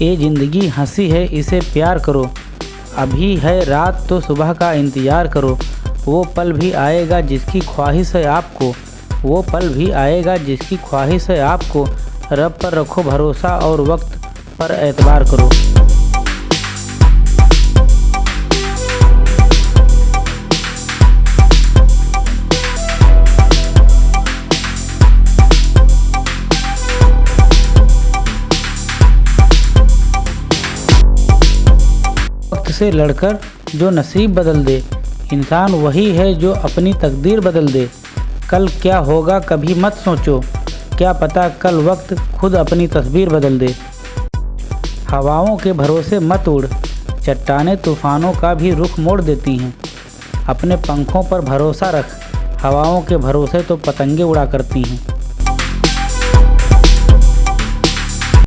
ये ज़िंदगी हँसी है, इसे प्यार करो। अभी है रात तो सुबह का इंतज़ार करो। वो पल भी आएगा जिसकी ख्वाहिश है आपको। वो पल भी आएगा जिसकी ख्वाहिश है आपको। रब पर रखो भरोसा और वक्त पर एतबार करो। से लड़कर जो नसीब बदल दे। इंसान वही है जो अपनी तकदीर बदल दे। कल क्या होगा कभी मत सोचो। क्या पता कल वक्त खुद अपनी तस्वीर बदल दे। हवाओं के भरोसे मत उड़। चट्टाने तूफ़ानों का भी रुख मोड़ देती हैं। अपने पंखों पर भरोसा रख। हवाओं के भरोसे तो पतंगे उड़ा करती हैं।